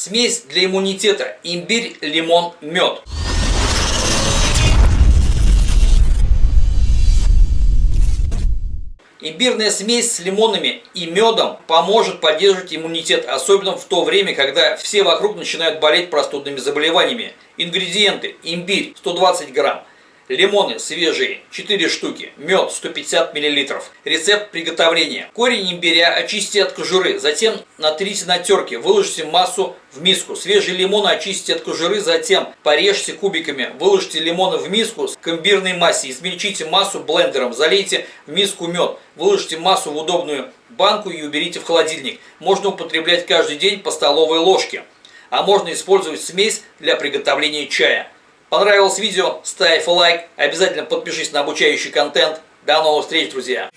Смесь для иммунитета. Имбирь, лимон, мед. Имбирная смесь с лимонами и медом поможет поддерживать иммунитет, особенно в то время, когда все вокруг начинают болеть простудными заболеваниями. Ингредиенты. Имбирь 120 грамм, Лимоны свежие 4 штуки, мед 150 мл. Рецепт приготовления. Корень имбиря очистите от кожуры, затем натрите на терке, выложите массу в миску. Свежие лимоны очистите от кожуры, затем порежьте кубиками, выложите лимоны в миску с имбирной массе, измельчите массу блендером, залейте в миску мед, выложите массу в удобную банку и уберите в холодильник. Можно употреблять каждый день по столовой ложке. А можно использовать смесь для приготовления чая. Понравилось видео? Ставь лайк, обязательно подпишись на обучающий контент. До новых встреч, друзья!